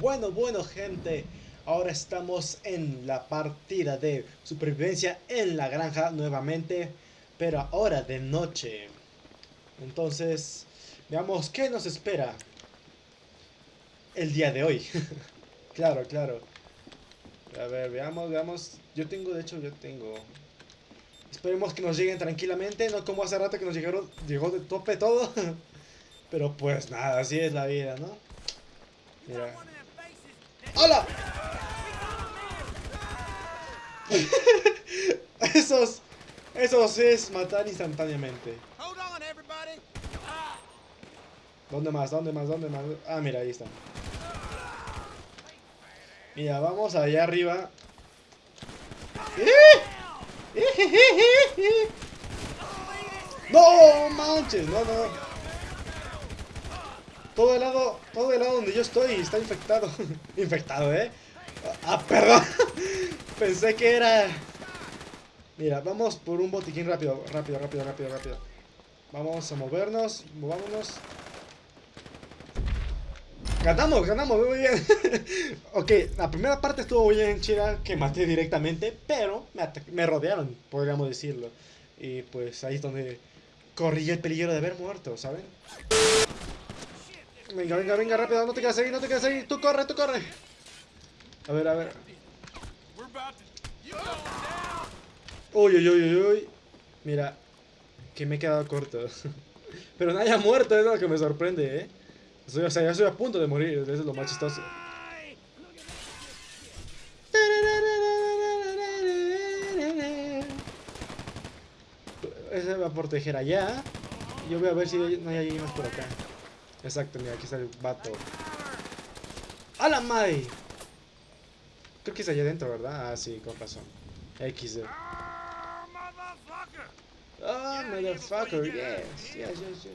Bueno, bueno gente, ahora estamos en la partida de supervivencia en la granja nuevamente, pero ahora de noche. Entonces, veamos qué nos espera el día de hoy. claro, claro. A ver, veamos, veamos. Yo tengo, de hecho, yo tengo... Esperemos que nos lleguen tranquilamente, no como hace rato que nos llegaron, llegó de tope todo. pero pues nada, así es la vida, ¿no? Mira. ¡Hola! esos, esos es matar instantáneamente. ¿Dónde más? ¿Dónde más? ¿Dónde más? Ah, mira, ahí están. Mira, vamos allá arriba. ¡No manches! No, no. Todo el lado, todo el lado donde yo estoy está infectado. infectado, ¿eh? Ah, perdón. Pensé que era... Mira, vamos por un botiquín rápido, rápido, rápido, rápido, rápido. Vamos a movernos, movámonos. Ganamos, ganamos, muy bien. ok, la primera parte estuvo muy bien chida, que maté directamente, pero me, me rodearon, podríamos decirlo. Y pues ahí es donde corrí el peligro de haber muerto, ¿saben? Venga, venga, venga, rápido, no te quedes ahí, no te quedes ahí. Tú corre, tú corre. A ver, a ver. Uy, uy, uy, uy, Mira, que me he quedado corto. Pero nadie ha muerto, es lo que me sorprende, ¿eh? o sea, ya estoy a punto de morir, eso es lo más chistoso. Ese va a proteger allá. Yo voy a ver si no hay alguien más por acá. Exacto, mira, aquí está el vato. ¡A la madre! Creo que es allá adentro, ¿verdad? Ah, sí, con razón. XD. Oh, motherfucker, yes, yes, yes, yes.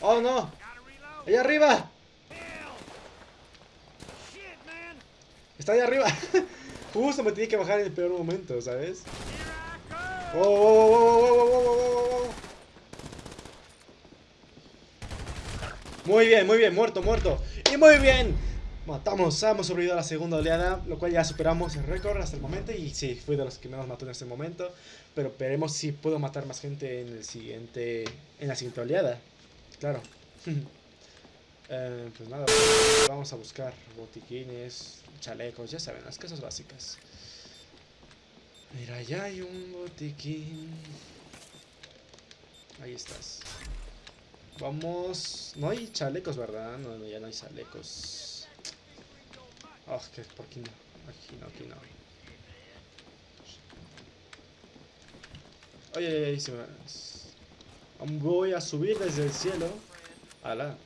¡Oh, no! ¡Allá arriba! Está allá arriba. Justo me tenía que bajar en el peor momento, ¿sabes? ¡Oh, oh, oh, oh, oh, oh, oh, oh! Muy bien, muy bien, muerto, muerto. Y muy bien. Matamos, hemos sobrevivido a la segunda oleada, lo cual ya superamos el récord hasta el momento. Y sí, fui de los que menos mató en este momento. Pero veremos si puedo matar más gente en el siguiente. En la siguiente oleada. Claro. eh, pues nada, vamos a buscar botiquines, chalecos, ya saben, las cosas básicas. Mira, ya hay un botiquín. Ahí estás. Vamos... No hay chalecos, ¿verdad? No, no ya no hay chalecos. Oh, que por aquí no. Aquí no, aquí no. Oye, oye, se me... Voy a subir desde el cielo. Ala.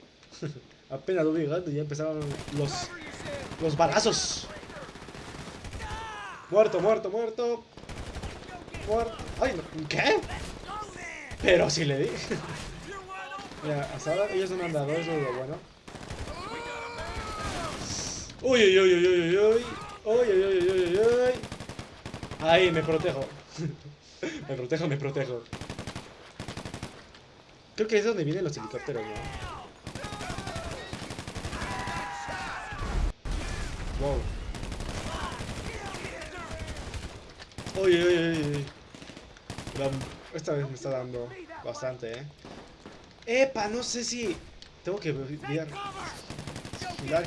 Apenas lo vi y ya empezaron los... Los balazos. Muerto, muerto, muerto. Muerto. Ay, ¿qué? Pero si le di. Mira, hasta ahora ellos han dado, eso es lo bueno. Uy, uy, uy, uy, uy, uy. Uy, uy, uy, uy, uy, uy. Ahí, me protejo. me protejo, me protejo. Creo que es donde vienen los helicópteros, ¿no? Wow. Uy, uy, uy, uy. Esta vez me está dando bastante, ¿eh? Epa, no sé si... Tengo que vigilar.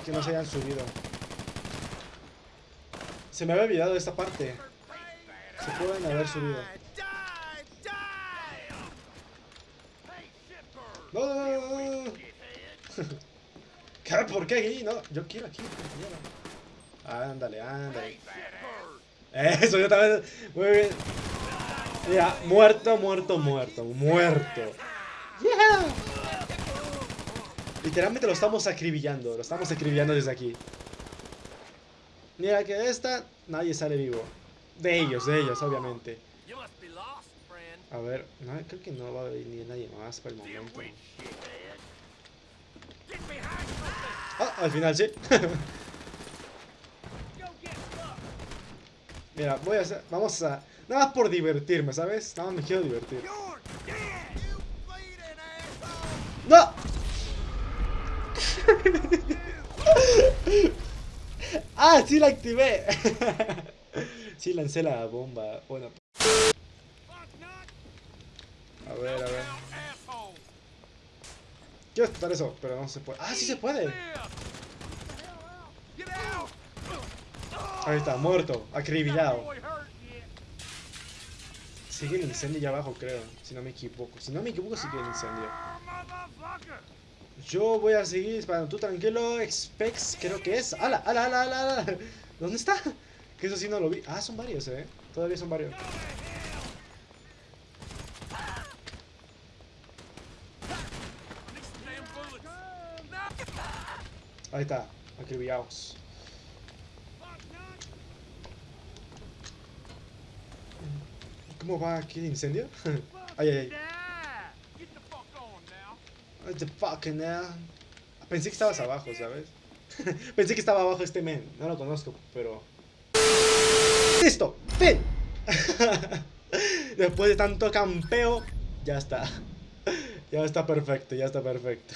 que no se hayan subido. Se me había olvidado esta parte. Se pueden haber subido. No, no, no, no. ¿Por qué aquí? No, yo quiero aquí. Ándale, ándale. Eso, yo también. Muy bien. Mira, muerto, muerto, muerto, muerto. Literalmente lo estamos acribillando, lo estamos acribillando desde aquí. Mira que esta, nadie sale vivo. De ellos, de ellos, obviamente. A ver, no, creo que no va a venir nadie más por el momento. Ah, al final sí. Mira, voy a hacer, vamos a, nada más por divertirme, ¿sabes? Nada más me quiero divertir. ¡No! ¡Ah, sí la activé! sí lancé la bomba. Bueno. A ver, a ver. Quiero explotar eso, pero no se puede. ¡Ah, sí se puede! Ahí está, muerto, acribillado. Sigue el incendio allá abajo, creo. Si no me equivoco. Si no me equivoco, sigue el incendio. Yo voy a seguir disparando. Tú tranquilo, Expex, creo que es. ¡Hala, ala, ala, ala! ala! ¿Dónde está? Que eso sí no lo vi. Ah, son varios, eh. Todavía son varios. Ahí está, acribillados. ¿Cómo va aquí el incendio? ay, ay, ay. What the fuck now? Pensé que estabas abajo, ¿sabes? Pensé que estaba abajo este men. No lo conozco, pero... ¡Listo! ¡Fin! Después de tanto campeo, ya está. Ya está perfecto, ya está perfecto.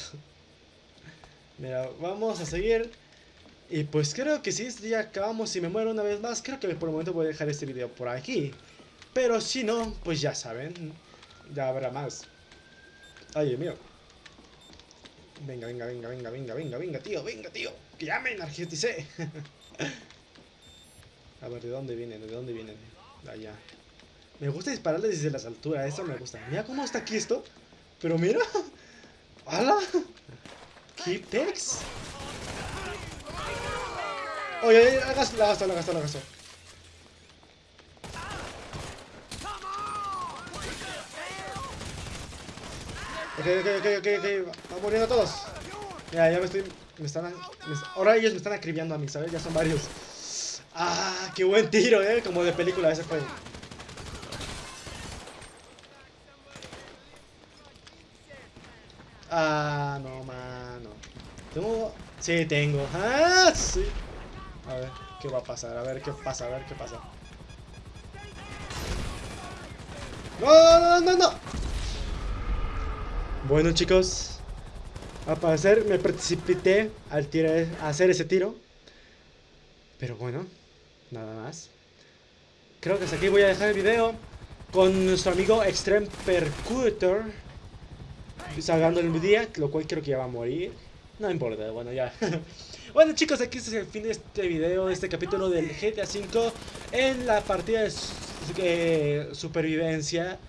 Mira, vamos a seguir. Y pues creo que si ya acabamos, si me muero una vez más, creo que por el momento voy a dejar este video por aquí. Pero si no, pues ya saben, ya habrá más. Ay, Dios mío. Venga, venga, venga, venga, venga, venga, venga, tío, venga, tío. Que ya me energeticé. A ver, ¿de dónde vienen? ¿De dónde vienen? Allá. Me gusta dispararle desde las alturas, eso me gusta. Mira cómo está aquí esto. Pero mira. ¡Hala! Keep text. Oye, oye, la gasto, la gasto, la gasto. Ok, ok, ok, ok, ok. Muriendo todos. Ya, ya me estoy. Me están. ahora ellos me están acribillando a mí, ¿sabes? Ya son varios. Ah, qué buen tiro, eh. Como de película ese fue. Ah, no, mano. Tengo. Sí, tengo. Ah, sí. A ver, ¿qué va a pasar? A ver, ¿qué pasa? A ver, ¿qué pasa? No, no, no, no. Bueno, chicos. Al parecer me precipité al tirar, a hacer ese tiro. Pero bueno, nada más. Creo que hasta aquí voy a dejar el video con nuestro amigo Extreme Percutor salgando el día, lo cual creo que ya va a morir. No importa, bueno, ya. bueno, chicos, aquí es el fin de este video, de este capítulo del GTA V en la partida de eh, supervivencia.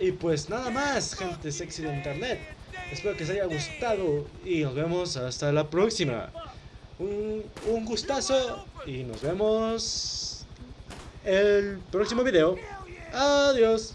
Y pues nada más, gente sexy de internet. Espero que os haya gustado y nos vemos hasta la próxima. Un, un gustazo y nos vemos el próximo video. Adiós.